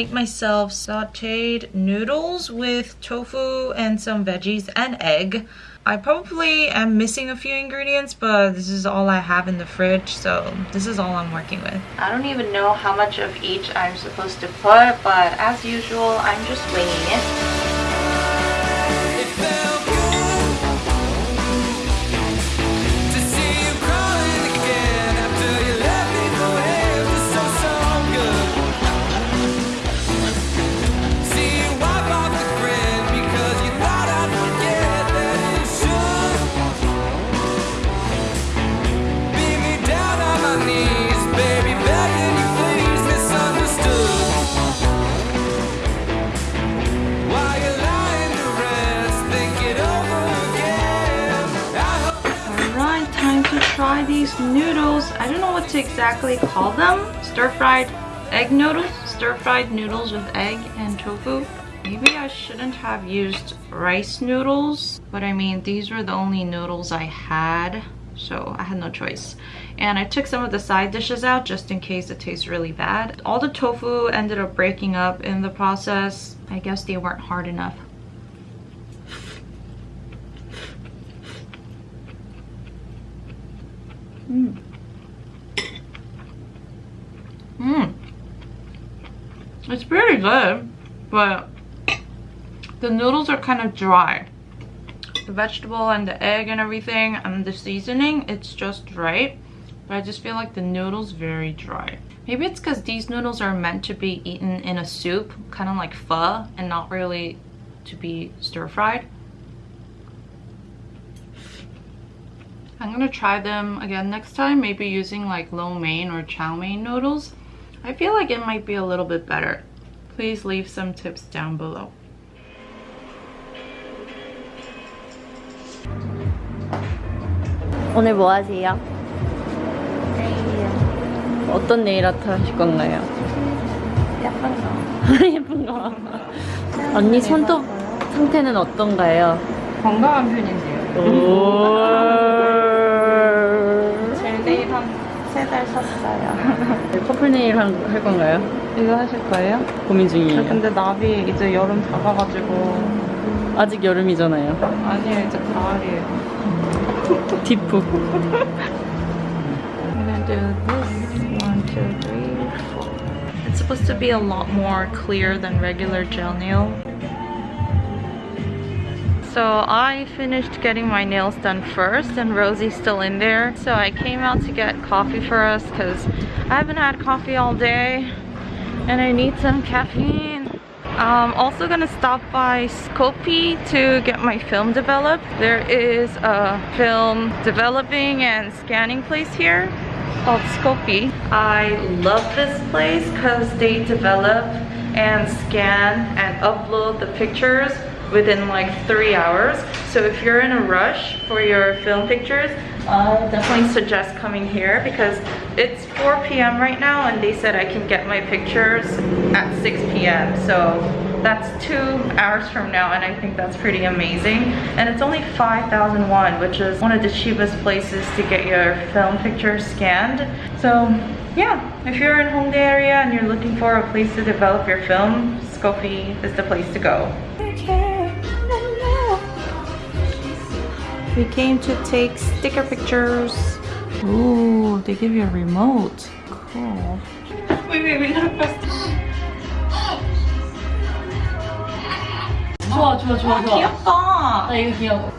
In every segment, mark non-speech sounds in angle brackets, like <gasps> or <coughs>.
make myself sauteed noodles with tofu and some veggies and egg. I probably am missing a few ingredients, but this is all I have in the fridge, so this is all I'm working with. I don't even know how much of each I'm supposed to put, but as usual, I'm just winging it. These noodles. I don't know what to exactly call them. Stir-fried egg noodles? Stir-fried noodles with egg and tofu. Maybe I shouldn't have used rice noodles, but I mean, these were the only noodles I had, so I had no choice. And I took some of the side dishes out just in case it tastes really bad. All the tofu ended up breaking up in the process. I guess they weren't hard enough. Mmm. It's pretty good, but the noodles are kind of dry. The vegetable and the egg and everything and the seasoning, it's just right. But I just feel like the noodles very dry. Maybe it's because these noodles are meant to be eaten in a soup, kind of like pho, and not really to be stir-fried. I'm gonna try them again next time, maybe using like lo mein or chow mein noodles. I feel like it might be a little bit better. Please leave some tips down below. 오늘 뭐 하세요? 어떤 네일 아트 하실 건가요? 예쁜 거. 예쁜 <laughs> 거. 언니 손톱 상태는 어떤가요? 건강한 편인데요. 오. 세 달 샀어요. 커플 네일 한- 할 건가요? 이거 하실 거예요? 고민 저 중이에요. 근데 나비 이제 여름 다가가지고 아직 여름이잖아요. 아니에요 이제 가을이에요. 디프. I'm gonna do this. One, two, three, four. It's supposed to be a lot more clear than regular gel nail. So I finished getting my nails done first and Rosie's still in there. So I came out to get coffee for us because I haven't had coffee all day and I need some caffeine. I'm also gonna stop by Scopy to get my film developed. There is a film developing and scanning place here called Scopy. I love this place because they develop and scan and upload the pictures within like three hours. So if you're in a rush for your film pictures, I definitely suggest coming here because it's 4 p.m. right now and they said I can get my pictures at 6 p.m. So that's two hours from now and I think that's pretty amazing. And it's only 5,000 won, which is one of the cheapest places to get your film pictures scanned. So yeah, if you're in Hongdae area and you're looking for a place to develop your film, Scopy is the place to go. We came to take sticker pictures. Ooh, they give you a remote. Cool. Wait, wait, wait, not press. 좋아, 좋아, 좋아, 좋아. 귀엽다. 나 이거 귀여워.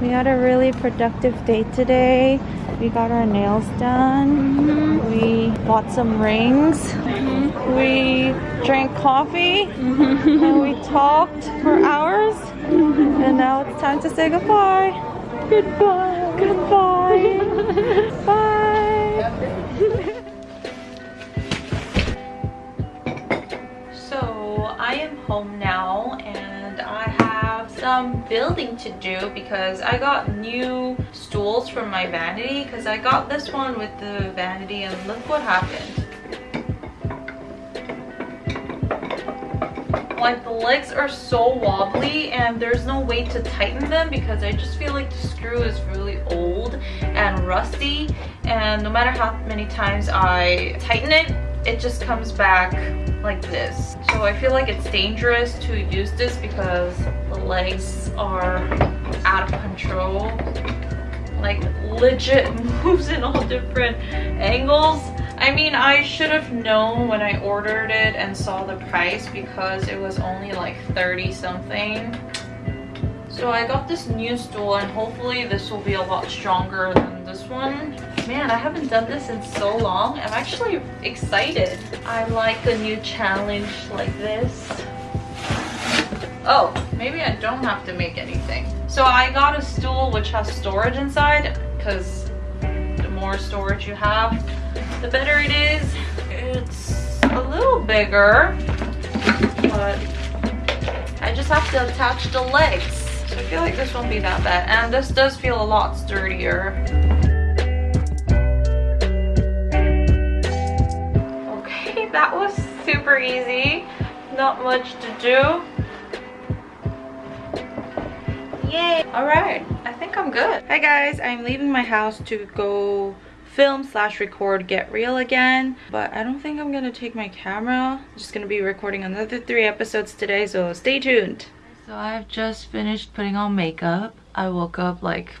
We had a really productive day today. We got our nails done. Mm-hmm. We bought some rings. Mm-hmm. We drank coffee. Mm-hmm. and we talked for hours. and now it's time to say goodbye. Goodbye. Goodbye. <laughs> Bye. so I am home now and some building to do because I got new stools from my vanity because I got this one with the vanity and look what happened. like the legs are so wobbly and there's no way to tighten them because I just feel like the screw is really old and rusty and no matter how many times I tighten it it just comes back like this so I feel like it's dangerous to use this because legs are out of control like legit <laughs> moves in all different angles I mean, I should have known when I ordered it and saw the price because it was only like 30 something. So I got this new stool and hopefully this will be a lot stronger than this one. Man, I haven't done this in so long. I'm actually excited. I like a new challenge like this. Oh, maybe I don't have to make anything. So I got a stool which has storage inside because the more storage you have, the better it is. It's a little bigger, but I just have to attach the legs. So I feel like this won't be that bad. And this does feel a lot sturdier. Okay, <laughs> that was super easy. Not much to do. Yay! Alright, I think I'm good. Hi guys, I'm leaving my house to go film slash record get real again but i don't think i'm gonna take my camera. I'm just gonna be recording another three episodes today so stay tuned. So i've just finished putting on makeup. I woke up like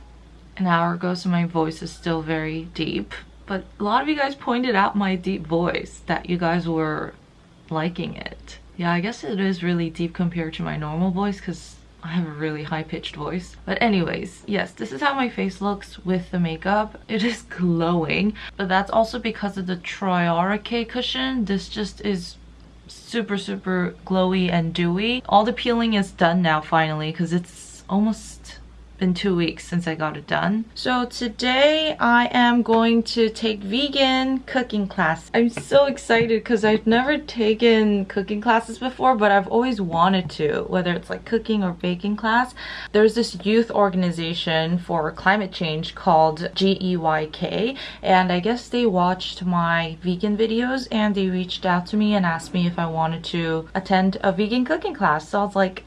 an hour ago so my voice is still very deep. But a lot of you guys pointed out my deep voice that you guys were liking it. Yeah i guess it is really deep compared to my normal voice because I have a really high-pitched voice. But anyways, yes, this is how my face looks with the makeup. It is <laughs> glowing, but that's also because of the Troyara K cushion. This just is super, super glowy and dewy. All the peeling is done now finally because it's almost been two weeks since I got it done. So today I am going to take vegan cooking class. I'm so excited because I've never taken cooking classes before, but I've always wanted to, whether it's like cooking or baking class. There's this youth organization for climate change called GEYK, and I guess they watched my vegan videos and they reached out to me and asked me if I wanted to attend a vegan cooking class. So I was like,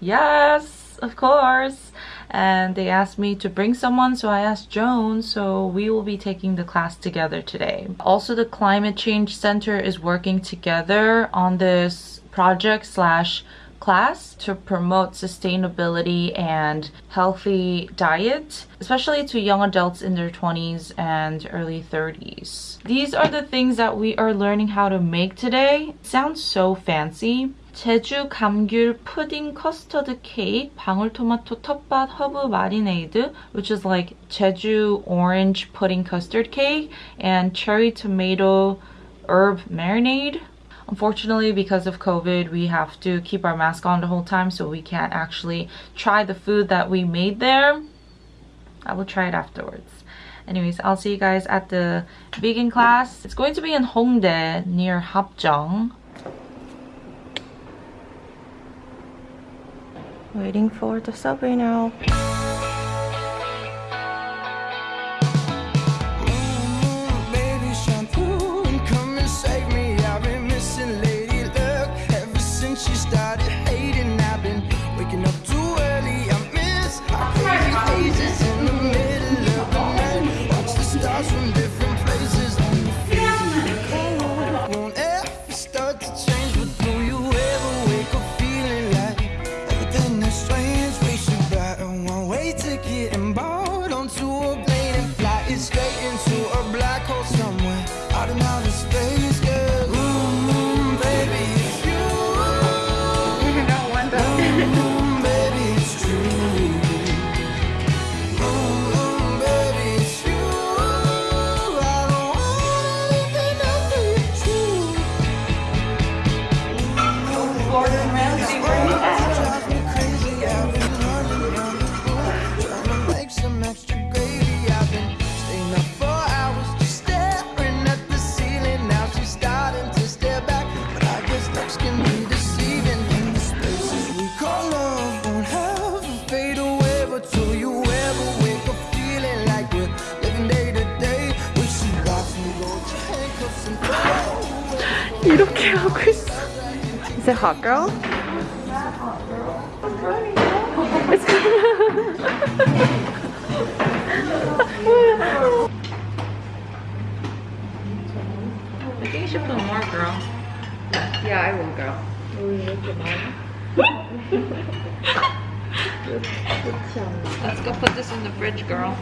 yes, of course and they asked me to bring someone so I asked Joan so we will be taking the class together today. Also the Climate Change Center is working together on this project slash class to promote sustainability and healthy diet, especially to young adults in their 20s and early 30s. These are the things that we are learning how to make today. Sounds so fancy, 제주 감귤 푸딩 커스터드 케이크, 방울토마토 텃밭 허브 마리네이드, which is like Jeju orange pudding custard cake, and cherry tomato herb marinade. Unfortunately, because of COVID, we have to keep our mask on the whole time, so we can't actually try the food that we made there. I will try it afterwards. Anyways, I'll see you guys at the vegan class. It's going to be in Hongdae near Hapjeong. Waiting for the subway now. Is it hot girl? It's I think you should put more, girl. Yeah, I will go. Let's go put this in the fridge, girl.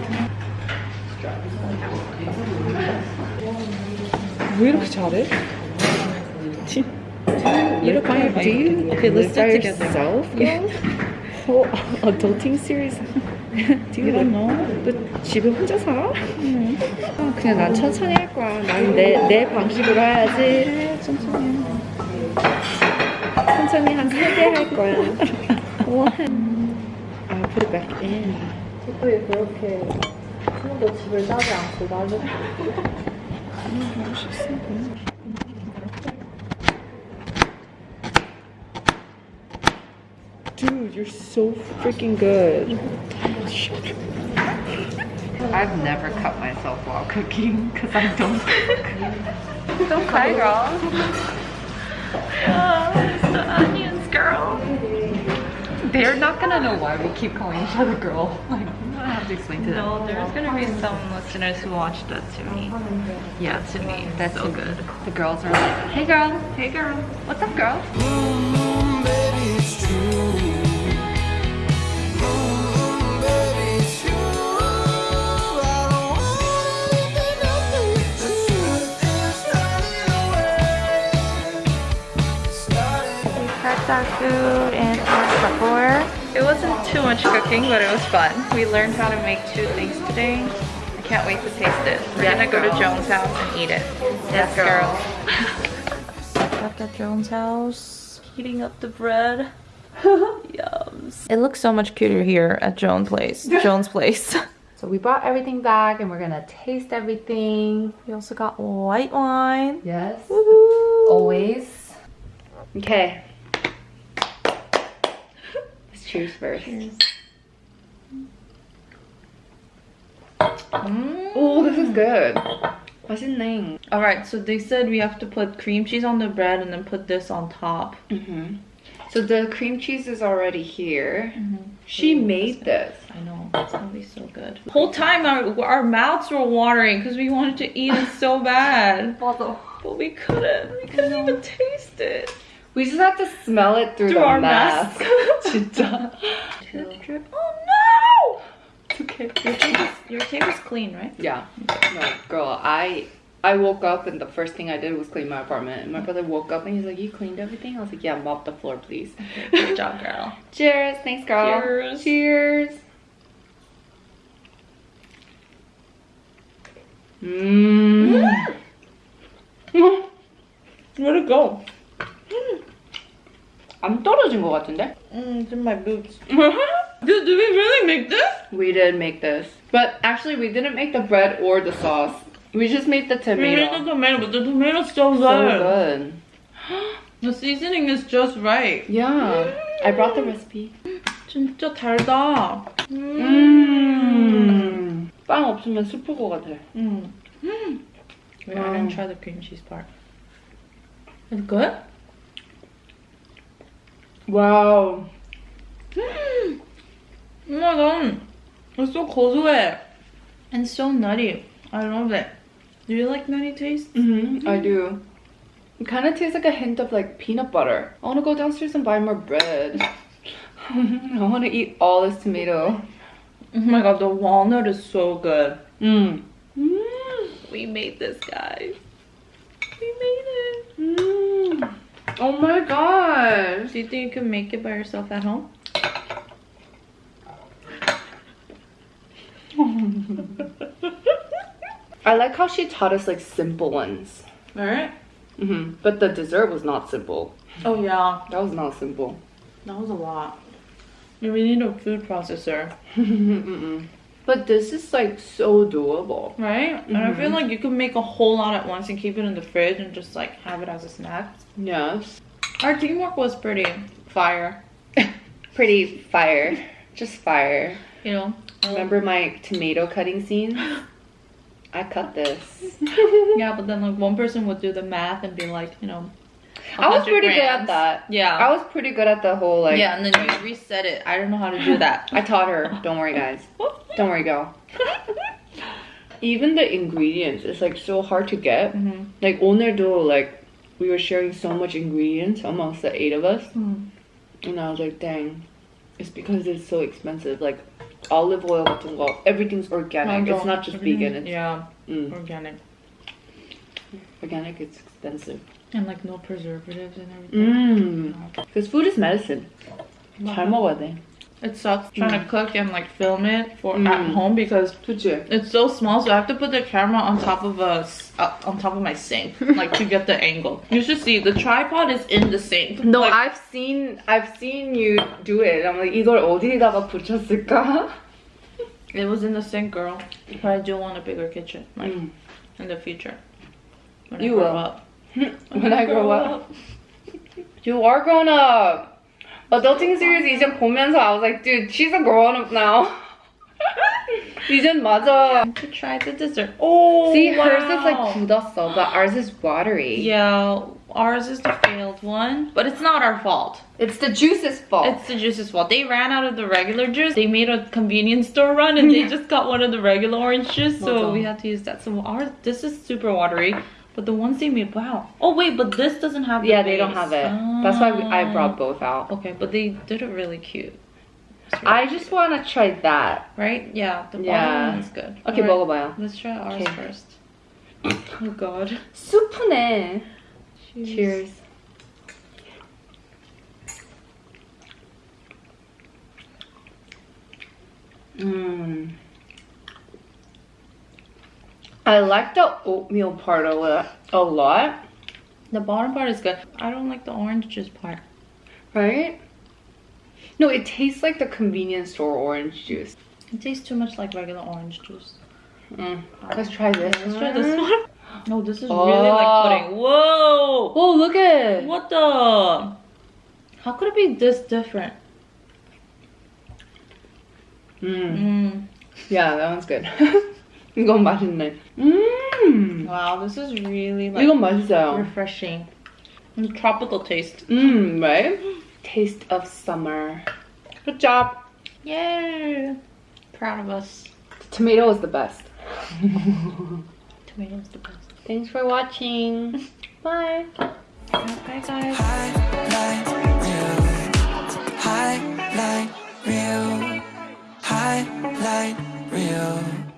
왜 이렇게 잘해? You look fine. Do you Okay, let's live do it yourself? 어, Whole adulting series. Do you don't know? 너 집에 혼자 살아? 아, 그냥 난 천천히 할 거야. 난 내 내 방식으로 해야지. 천천히. 천천히 한 세 개 할 거야. One. 아, put it back in. 왜 그렇게 한 번도 집을 짜지 않고 나를 Dude, you're so freaking good. I've never cut myself while cooking because I don't cook. Don't cry, girl. Oh, the onions, girl. They're not gonna know why we keep calling each other girl. Like, I'm gonna have to explain to them. No, there's gonna be some listeners who watch that to me. Yeah, to me. That's so good. The girls are like, hey girl, hey girl, what's up girl? Mm, baby, Prepped our food and our Tupperware. It wasn't too much cooking, but it was fun. We learned how to make two things today. I can't wait to taste it. We're Yes, gonna go to. Joan's house and eat it. Yes, girl. Back <laughs> at Joan's house, heating up the bread. <laughs> Yums. It looks so much cuter here at Joan's place. <laughs> Joan's place. So we brought everything back and we're gonna taste everything. We also got white wine. Yes, always. Okay. Let's cheers first. Mm. Oh, this is good. 맛있네. Alright, so they said we have to put cream cheese on the bread and then put this on top. hmm So the cream cheese is already here. She made this. I know, it's gonna be so good. The whole time our, our mouths were watering because we wanted to eat it so bad. But we couldn't. We couldn't even taste it. We just have to smell it through, Through the our mask. mask. <laughs> Drip, drip. Oh It's okay. no! Your tape is, your tape is clean, right? Yeah. No, girl, I I woke up and the first thing I did was clean my apartment. And my mm-hmm. brother woke up and he's like, You cleaned everything? I was like, Yeah, mop the floor, please. Good job, girl. <laughs> Cheers. Thanks, girl. Cheers. Cheers. Mmm. Mm-hmm. Where'd it go? Mm. 안 떨어진 것 같은데? Mm, it's in my boots. <laughs> Dude, did we really make this? We did make this. But actually, we didn't make the bread or the sauce. We just made the We made the tomato. tomato, but the tomato's so good. So good. <gasps> The seasoning is just right. Yeah. I brought the recipe. 진짜 달다. 음. 빵 없으면 슬플 것 같아. Mm. Wait, I Wow. didn't try the cream cheese part. Is it good? 와우. Oh my god. It's so 고소해. And so nutty. I love it. Do you like nutty taste? Mm-hmm, I do. It kind of tastes like a hint of like peanut butter. I want to go downstairs and buy more bread. <laughs> I want to eat all this tomato. Oh my god, the walnut is so good. Mm. We made this, guys. We made it. Mm. Oh my gosh. Do you think you can make it by yourself at home? <laughs> I like how she taught us like simple ones. Alright. hmm But the dessert was not simple. Oh yeah, That was not simple. that was a lot. We need a food processor, <laughs> Mm-mm. But this is like so doable. right? And I feel mm-hmm. like you can make a whole lot at once and keep it in the fridge and just like have it as a snack. Yes. Our teamwork was pretty fire, <laughs> Pretty fire. Just fire. you know. Remember my tomato cutting scene? <gasps> I cut this. <laughs> Yeah, but then like one person would do the math and be like, you know, I was 100 pretty good at grams. that. Yeah. I was pretty good at the whole like. yeah, and then you reset it. I don't know how to do that. I taught her. Don't worry, guys. Don't worry, girl. <laughs> Even the ingredients, it's like so hard to get. Mhm. Like 오늘도 like we were sharing so much ingredients amongst the eight of us, Mm. and I was like, dang, it's because it's so expensive. Like olive oil 같은 거, everything's organic. It's not just vegan. It's yeah, mm, organic. organic. It's expensive. And like no preservatives and everything. Mm. Because food is medicine. 잘 먹어야 돼. It sucks trying to cook and like film it for Mm. at home because 그치? it's so small. So I have to put the camera on top of a s- uh, on top of my sink, <laughs> like to get the angle. You should see the tripod is in the sink. No, Like, I've seen I've seen you do it. I'm like 이걸 어디다가 붙였을까? <laughs> it was in the sink, girl. But I do want a bigger kitchen, like Mm. in the future. When You I grow will. up. <laughs> when I grow up. You are grown up. Adulting series 이제 보면서 I was like, dude, she's a grown up now. <laughs> 이젠 맞아. To try the dessert. Oh, See, hers is wow. like 굳었어, but ours is watery. Yeah, ours is the failed one, but it's not our fault. It's the juice's fault. It's the juice's fault. They ran out of the regular juice. They made a convenience store run and they just <laughs> got one of the regular orange juice, so 맞아. we had to use that. So ours, this is super watery, but the ones they made, wow. Oh wait, but this doesn't have. The yeah, they don't base. have it. That's why we, I Ah. brought both out. Okay, but they did it really cute. It's really I just want to try that. right? Yeah, the bottom Yeah. one is good. Okay, Alright, 먹어봐요. Let's try ours Okay. first. <coughs> Oh god. 수프네. Cheers. Mmm. I like the oatmeal part of it a lot, The bottom part is good. I don't like the orange juice part. right? No, it tastes like the convenience store orange juice. It tastes too much like regular orange juice. Mm. Let's try this. Let's try this one. <laughs> Oh, this is Oh. really like pudding. Whoa! Oh, look at it. What the? How could it be this different? Mm. Mm. Yeah, that one's good. <laughs> 이건 맛있네. 음. Wow, this is really like 이건 맛있어요. refreshing. And tropical taste. Mmm, right? Taste of summer. Good job. Yay. Proud of us. The tomato is the best. <laughs> tomato is the best. Thanks for watching. <laughs> Bye. Bye guys. Highlight reel. Highlight reel.